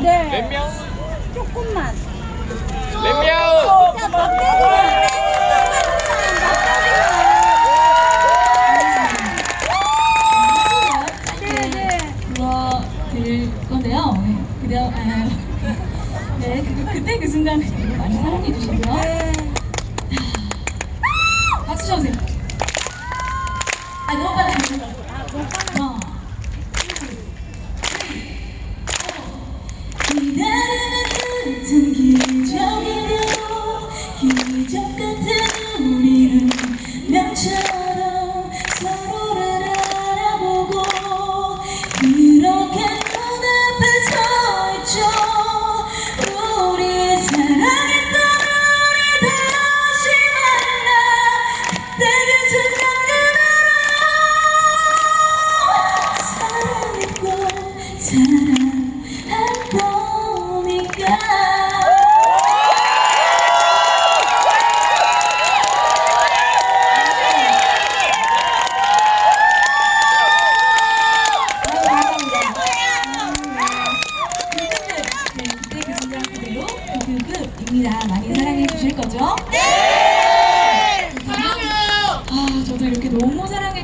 네. 몇 명? 조금만. 몇 명? 네, 네. 건데요. 네. 아, 네, 그, 그때 그 순간 많이 사랑해 주시고요. 네. 박수 쳐주세요. 아, 너무 빨리 하시죠. 원, 기다림은 흩은 기적이고 기적 같은 우리는 명처럼 서로를 알아보고 이렇게 눈앞에 서 있죠. 우리 사랑했던 우리 다시 만나 그때 그 순간 그대로 사랑했고 그대로 급급입니다. 많이 사랑해 주실 거죠? 네! 사랑해요! 아, 저도 이렇게 너무 사랑해